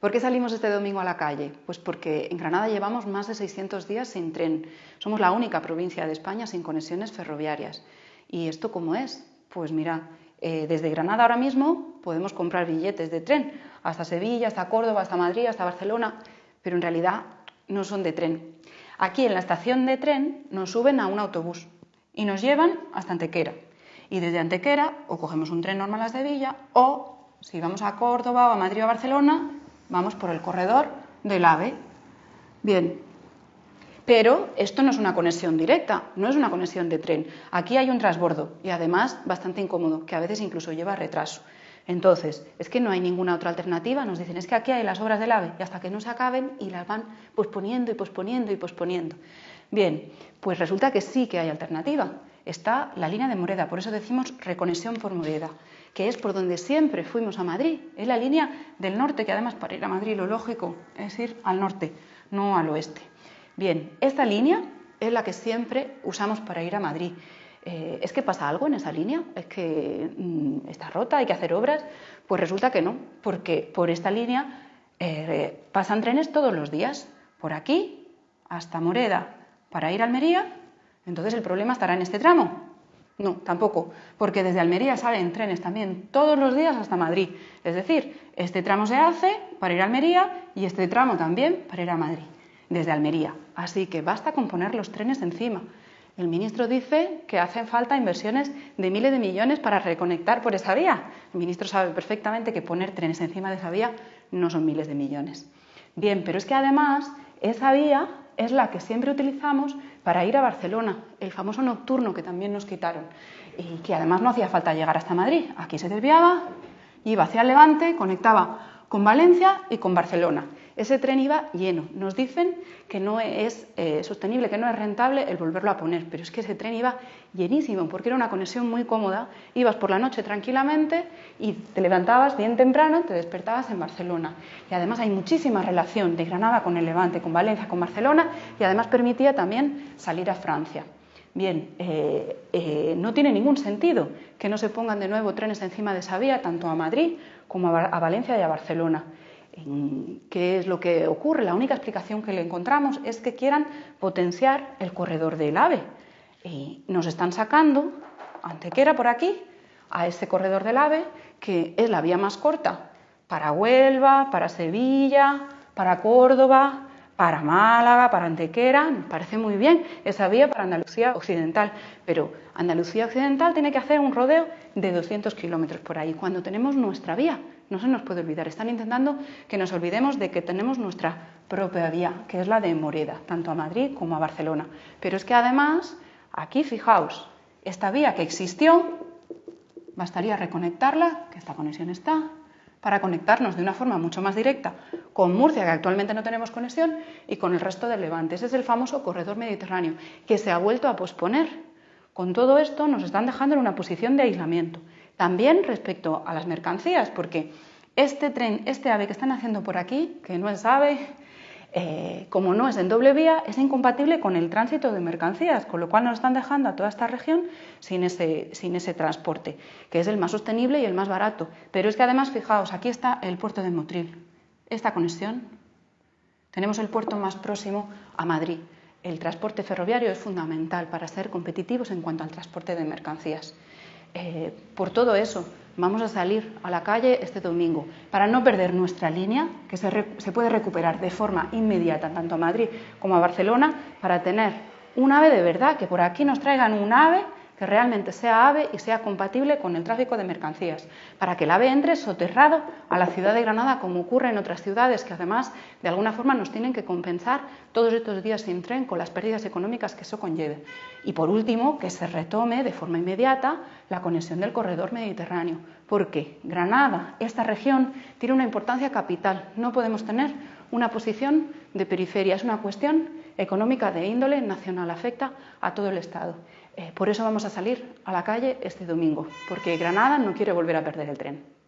¿Por qué salimos este domingo a la calle? Pues porque en Granada llevamos más de 600 días sin tren. Somos la única provincia de España sin conexiones ferroviarias. ¿Y esto cómo es? Pues mira, eh, desde Granada ahora mismo podemos comprar billetes de tren hasta Sevilla, hasta Córdoba, hasta Madrid, hasta Barcelona, pero en realidad no son de tren. Aquí en la estación de tren nos suben a un autobús y nos llevan hasta Antequera. Y desde Antequera o cogemos un tren normal a Sevilla o si vamos a Córdoba o a Madrid o a Barcelona, vamos por el corredor del AVE. Bien, pero esto no es una conexión directa, no es una conexión de tren. Aquí hay un transbordo y además bastante incómodo, que a veces incluso lleva retraso. Entonces, es que no hay ninguna otra alternativa. Nos dicen, es que aquí hay las obras del AVE y hasta que no se acaben y las van posponiendo y posponiendo y posponiendo. Bien, pues resulta que sí que hay alternativa. Está la línea de Moreda, por eso decimos reconexión por Moreda que es por donde siempre fuimos a Madrid. Es la línea del norte, que además para ir a Madrid lo lógico es ir al norte, no al oeste. Bien, esta línea es la que siempre usamos para ir a Madrid. Eh, ¿Es que pasa algo en esa línea? ¿Es que mm, está rota? ¿Hay que hacer obras? Pues resulta que no, porque por esta línea eh, pasan trenes todos los días, por aquí hasta Moreda, para ir a Almería. Entonces el problema estará en este tramo, no, tampoco, porque desde Almería salen trenes también todos los días hasta Madrid. Es decir, este tramo se hace para ir a Almería y este tramo también para ir a Madrid, desde Almería. Así que basta con poner los trenes encima. El ministro dice que hacen falta inversiones de miles de millones para reconectar por esa vía. El ministro sabe perfectamente que poner trenes encima de esa vía no son miles de millones. Bien, pero es que además esa vía es la que siempre utilizamos para ir a Barcelona, el famoso nocturno que también nos quitaron y que además no hacía falta llegar hasta Madrid. Aquí se desviaba, iba hacia Levante, conectaba con Valencia y con Barcelona. Ese tren iba lleno. Nos dicen que no es eh, sostenible, que no es rentable el volverlo a poner, pero es que ese tren iba llenísimo porque era una conexión muy cómoda. Ibas por la noche tranquilamente y te levantabas bien temprano, te despertabas en Barcelona. Y además hay muchísima relación de Granada con el Levante, con Valencia, con Barcelona y además permitía también salir a Francia. Bien, eh, eh, no tiene ningún sentido que no se pongan de nuevo trenes encima de esa vía, tanto a Madrid como a, Valencia y a Barcelona. ¿Qué es lo que ocurre? La única explicación que le encontramos es que quieran potenciar el corredor del AVE. Y nos están sacando, Antequera por aquí, a ese corredor del AVE, que es la vía más corta para Huelva, para Sevilla, para Córdoba, para Málaga, para Antequera, parece muy bien esa vía para Andalucía Occidental, pero Andalucía Occidental tiene que hacer un rodeo de 200 kilómetros por ahí, cuando tenemos nuestra vía, no se nos puede olvidar, están intentando que nos olvidemos de que tenemos nuestra propia vía, que es la de Moreda, tanto a Madrid como a Barcelona, pero es que además, aquí fijaos, esta vía que existió, bastaría reconectarla, que esta conexión está, para conectarnos de una forma mucho más directa con Murcia, que actualmente no tenemos conexión, y con el resto del Levante. Ese es el famoso corredor mediterráneo, que se ha vuelto a posponer. Con todo esto nos están dejando en una posición de aislamiento. También respecto a las mercancías, porque este tren, este ave que están haciendo por aquí, que no es ave, eh, como no es en doble vía, es incompatible con el tránsito de mercancías, con lo cual nos están dejando a toda esta región sin ese, sin ese transporte, que es el más sostenible y el más barato. Pero es que además, fijaos, aquí está el puerto de Motril, esta conexión. Tenemos el puerto más próximo a Madrid. El transporte ferroviario es fundamental para ser competitivos en cuanto al transporte de mercancías. Eh, por todo eso, vamos a salir a la calle este domingo. Para no perder nuestra línea, que se, se, puede recuperar de forma inmediata tanto a Madrid como a Barcelona, para tener un ave de verdad, que por aquí nos traigan un ave que realmente sea AVE y sea compatible con el tráfico de mercancías, para que el AVE entre soterrado a la ciudad de Granada, como ocurre en otras ciudades que además de alguna forma nos tienen que compensar todos estos días sin tren con las pérdidas económicas que eso conlleve. Y por último, que se retome de forma inmediata la conexión del corredor mediterráneo, porque Granada, esta región, tiene una importancia capital. No podemos tener una posición de periferia, es una cuestión económica de índole nacional, afecta a todo el Estado. Eh, por eso vamos a salir a la calle este domingo, porque Granada no quiere volver a perder el tren.